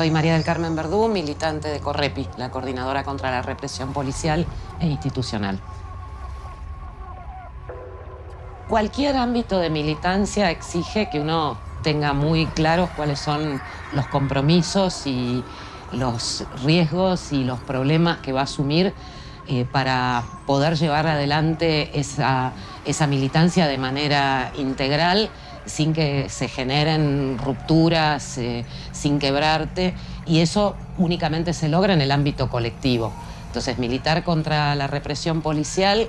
Soy María del Carmen Verdú, militante de Correpi, la Coordinadora contra la Represión Policial e Institucional. Cualquier ámbito de militancia exige que uno tenga muy claros cuáles son los compromisos y los riesgos y los problemas que va a asumir eh, para poder llevar adelante esa, esa militancia de manera integral sin que se generen rupturas, eh, sin quebrarte, y eso únicamente se logra en el ámbito colectivo. Entonces, militar contra la represión policial,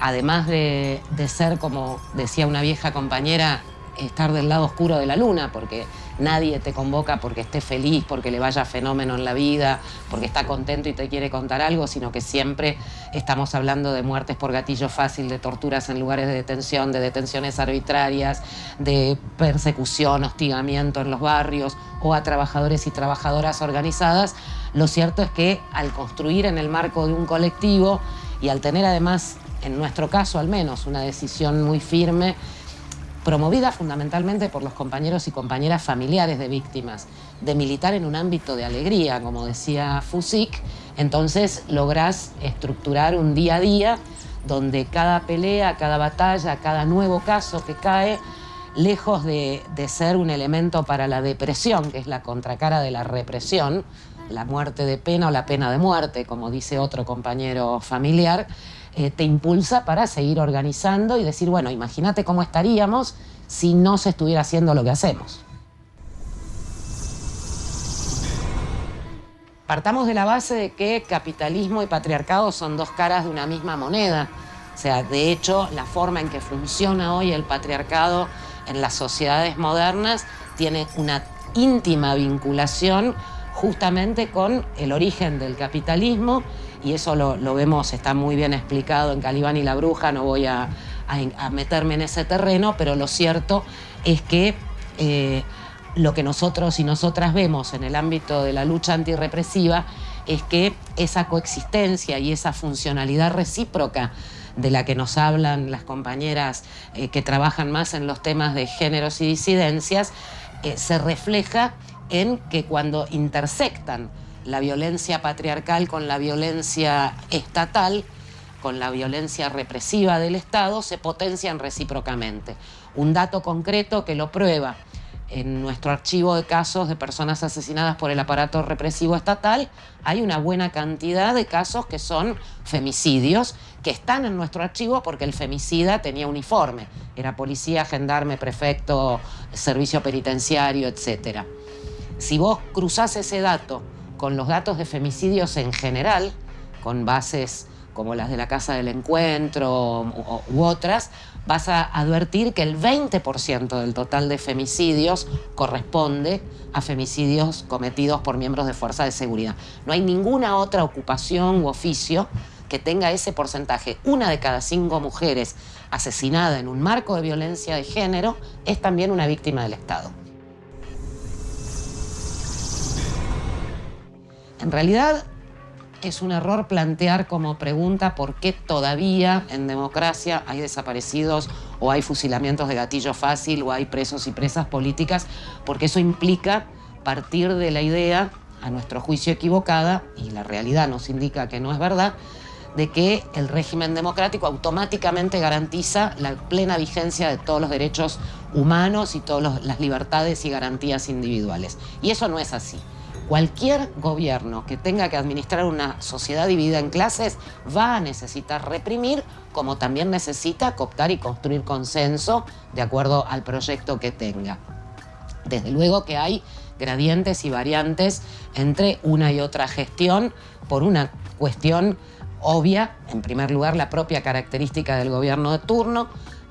además de, de ser, como decía una vieja compañera, estar del lado oscuro de la luna, porque nadie te convoca porque esté feliz, porque le vaya fenómeno en la vida, porque está contento y te quiere contar algo, sino que siempre estamos hablando de muertes por gatillo fácil, de torturas en lugares de detención, de detenciones arbitrarias, de persecución, hostigamiento en los barrios o a trabajadores y trabajadoras organizadas. Lo cierto es que al construir en el marco de un colectivo y al tener además, en nuestro caso al menos, una decisión muy firme promovida fundamentalmente por los compañeros y compañeras familiares de víctimas, de militar en un ámbito de alegría, como decía Fusik, entonces lográs estructurar un día a día donde cada pelea, cada batalla, cada nuevo caso que cae, lejos de, de ser un elemento para la depresión, que es la contracara de la represión, la muerte de pena o la pena de muerte, como dice otro compañero familiar, eh, te impulsa para seguir organizando y decir, bueno, imagínate cómo estaríamos si no se estuviera haciendo lo que hacemos. Partamos de la base de que capitalismo y patriarcado son dos caras de una misma moneda. O sea, de hecho, la forma en que funciona hoy el patriarcado en las sociedades modernas tiene una íntima vinculación justamente con el origen del capitalismo y eso lo, vemos, está muy bien explicado en Calibán y la Bruja, no voy a, meterme en ese terreno, pero lo cierto es que eh, lo que nosotros y nosotras vemos en el ámbito de la lucha antirrepresiva es que esa coexistencia y esa funcionalidad recíproca de la que nos hablan las compañeras eh, que trabajan más en los temas de géneros y disidencias, eh, se refleja en que cuando intersectan la violencia patriarcal con la violencia estatal, con la violencia represiva del Estado, se potencian recíprocamente. Un dato concreto que lo prueba. En nuestro archivo de casos de personas asesinadas por el aparato represivo estatal hay una buena cantidad de casos que son femicidios, que están en nuestro archivo porque el femicida tenía uniforme. Era policía, gendarme, prefecto, servicio penitenciario, etc. Si vos cruzás ese dato con los datos de femicidios en general, con bases como las de la Casa del Encuentro u, otras, vas a advertir que el 20% del total de femicidios corresponde a femicidios cometidos por miembros de fuerza de seguridad. No hay ninguna otra ocupación u oficio que tenga ese porcentaje. Una de cada cinco mujeres asesinada en un marco de violencia de género es también una víctima del Estado. En realidad es un error plantear como pregunta por qué todavía en democracia hay desaparecidos o hay fusilamientos de gatillo fácil o hay presos y presas políticas, porque eso implica partir de la idea, a nuestro juicio equivocada, y la realidad nos indica que no es verdad, de que el régimen democrático automáticamente garantiza la plena vigencia de todos los derechos humanos y todas las libertades y garantías individuales. Y eso no es así. Cualquier gobierno que tenga que administrar una sociedad dividida en clases va a necesitar reprimir, como también necesita cooptar y construir consenso de acuerdo al proyecto que tenga. Desde luego que hay gradientes y variantes entre una y otra gestión por una cuestión obvia, en primer lugar la propia característica del gobierno de turno,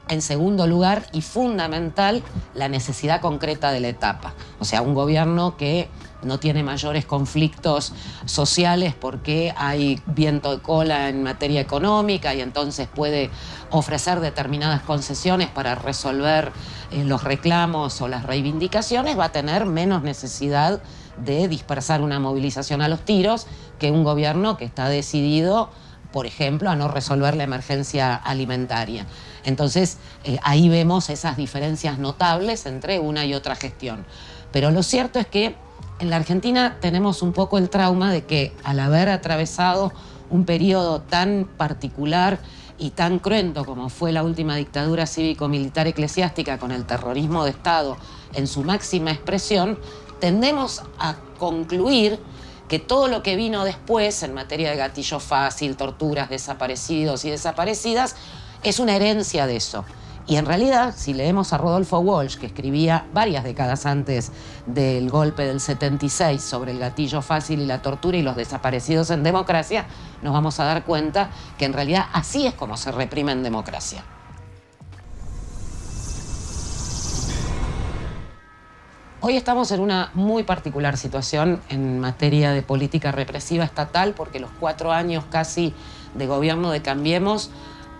en segundo lugar y fundamental la necesidad concreta de la etapa. O sea, un gobierno que no tiene mayores conflictos sociales porque hay viento de cola en materia económica y entonces puede ofrecer determinadas concesiones para resolver eh, los reclamos o las reivindicaciones, va a tener menos necesidad de dispersar una movilización a los tiros que un gobierno que está decidido, por ejemplo, a no resolver la emergencia alimentaria. Entonces, eh, ahí vemos esas diferencias notables entre una y otra gestión. Pero lo cierto es que En la Argentina tenemos un poco el trauma de que al haber atravesado un periodo tan particular y tan cruento como fue la última dictadura cívico-militar eclesiástica con el terrorismo de Estado en su máxima expresión, tendemos a concluir que todo lo que vino después en materia de gatillo fácil, torturas, desaparecidos y desaparecidas, es una herencia de eso. Y en realidad, si leemos a Rodolfo Walsh, que escribía varias décadas antes del golpe del 76 sobre el gatillo fácil y la tortura y los desaparecidos en democracia, nos vamos a dar cuenta que en realidad así es como se reprime en democracia. Hoy estamos en una muy particular situación en materia de política represiva estatal porque los cuatro años casi de gobierno de Cambiemos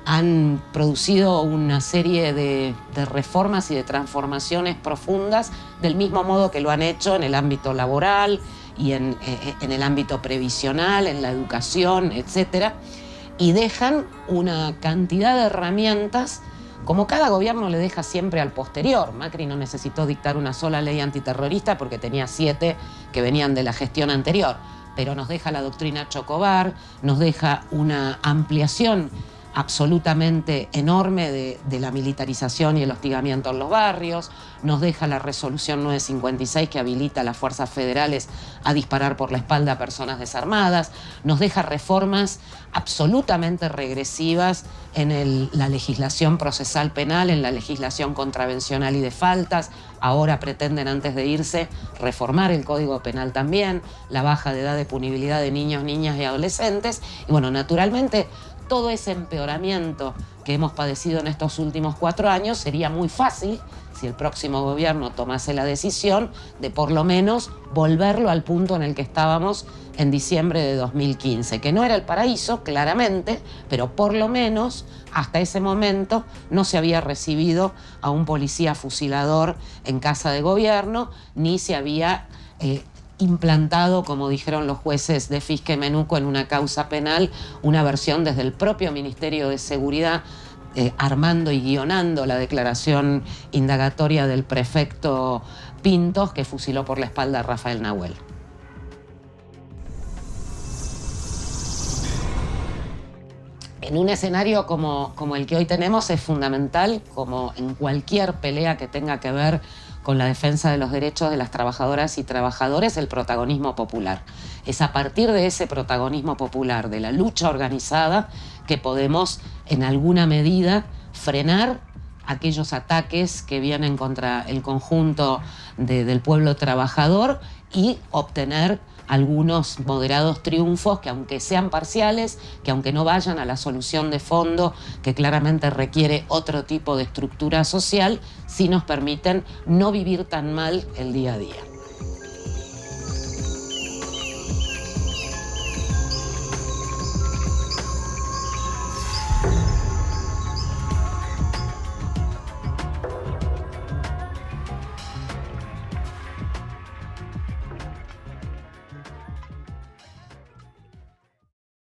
han producido una serie de, reformas y de transformaciones profundas del mismo modo que lo han hecho en el ámbito laboral y en, eh, en el ámbito previsional, en la educación, etc. Y dejan una cantidad de herramientas como cada gobierno le deja siempre al posterior. Macri no necesitó dictar una sola ley antiterrorista porque tenía siete que venían de la gestión anterior, pero nos deja la doctrina Chocobar, nos deja una ampliación absolutamente enorme de, la militarización y el hostigamiento en los barrios, nos deja la resolución 956 que habilita a las fuerzas federales a disparar por la espalda a personas desarmadas, nos deja reformas absolutamente regresivas en la legislación procesal penal, en la legislación contravencional y de faltas, ahora pretenden antes de irse reformar el Código Penal también, la baja de edad de punibilidad de niños, niñas y adolescentes, y bueno, naturalmente todo ese empeoramiento que hemos padecido en estos últimos cuatro años sería muy fácil si el próximo gobierno tomase la decisión de por lo menos volverlo al punto en el que estábamos en diciembre de 2015, que no era el paraíso, claramente, pero por lo menos hasta ese momento no se había recibido a un policía fusilador en casa de gobierno, ni se había eh, implantado, como dijeron los jueces de Fisque Menuco en una causa penal, una versión desde el propio Ministerio de Seguridad eh, armando y guionando la declaración indagatoria del prefecto Pintos que fusiló por la espalda a Rafael Nahuel. En un escenario como, como el que hoy tenemos es fundamental, como en cualquier pelea que tenga que ver con la defensa de los derechos de las trabajadoras y trabajadores el protagonismo popular. Es a partir de ese protagonismo popular, de la lucha organizada, que podemos en alguna medida frenar aquellos ataques que vienen contra el conjunto del pueblo trabajador y obtener algunos moderados triunfos que aunque sean parciales, que aunque no vayan a la solución de fondo que claramente requiere otro tipo de estructura social, sí nos permiten no vivir tan mal el día a día.